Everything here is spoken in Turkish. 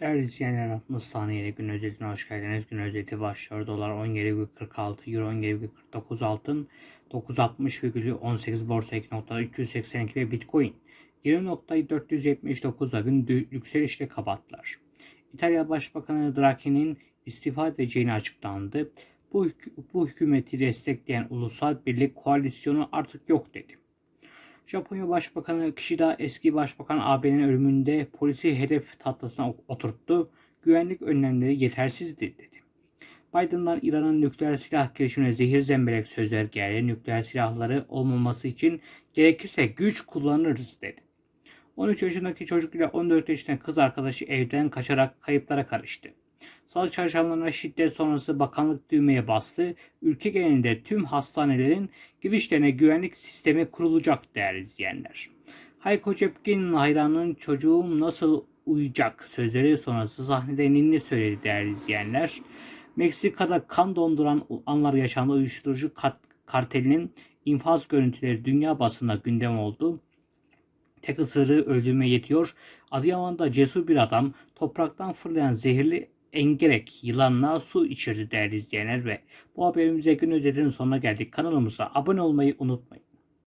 Değerli izleyenler 60 saniyeli gün özetine hoş geldiniz. Gün özeti başlıyor. Dolar 17,46, Euro 17,49 altın, 960,18 borsa 2.382 ve Bitcoin 20.479'da gün yükselişle kapattılar. İtalya Başbakanı Draghi'nin istifa edeceğini açıklandı. Bu, bu hükümeti destekleyen ulusal birlik koalisyonu artık yok dedi. Japonya Başbakanı Kishida eski başbakan AB'nin ölümünde polisi hedef tahtasına oturttu. Güvenlik önlemleri yetersizdi dedi. Biden'dan İran'ın nükleer silah girişimine zehir zemberek sözler geldi. Nükleer silahları olmaması için gerekirse güç kullanırız dedi. 13 yaşındaki çocuk ile 14 yaşındaki kız arkadaşı evden kaçarak kayıplara karıştı. Sağlık çalışanlarına şiddet sonrası bakanlık düğmeye bastı. Ülke genelinde tüm hastanelerin girişlerine güvenlik sistemi kurulacak değerli izleyenler. Hayko Cepkin'in hayranının çocuğum nasıl uyuyacak sözleri sonrası sahnede ninni söyledi değerli izleyenler. Meksika'da kan donduran anlar yaşandı uyuşturucu kartelinin infaz görüntüleri dünya basında gündem oldu. Tek ısırığı öldürmeye yetiyor. Adıyaman'da cesur bir adam topraktan fırlayan zehirli engerek yılanla su içirdi değerli izleyenler ve bu haberimize gün özetinin sonuna geldik. Kanalımıza abone olmayı unutmayın.